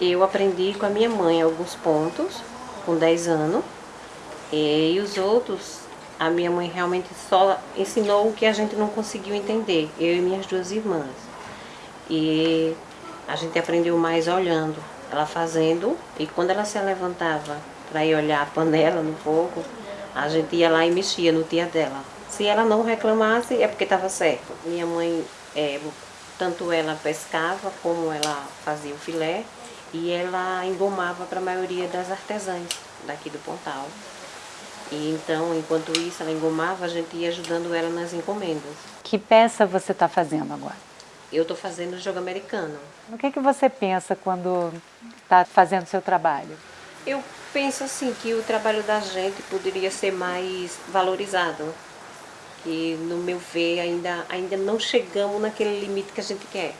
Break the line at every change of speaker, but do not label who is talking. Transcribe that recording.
Eu aprendi com a minha mãe alguns pontos, com 10 anos, e os outros, a minha mãe realmente só ensinou o que a gente não conseguiu entender, eu e minhas duas irmãs. E a gente aprendeu mais olhando, ela fazendo, e quando ela se levantava para ir olhar a panela no fogo, a gente ia lá e mexia no dia dela. Se ela não reclamasse, é porque estava certo. Minha mãe, é, tanto ela pescava, como ela fazia o filé, e ela engomava para a maioria das artesãs daqui do Pontal. E então, enquanto isso, ela engomava, a gente ia ajudando ela nas encomendas.
Que peça você está fazendo agora?
Eu estou fazendo jogo americano.
O que, que você pensa quando está fazendo seu trabalho?
Eu penso assim que o trabalho da gente poderia ser mais valorizado. Que no meu ver ainda, ainda não chegamos naquele limite que a gente quer.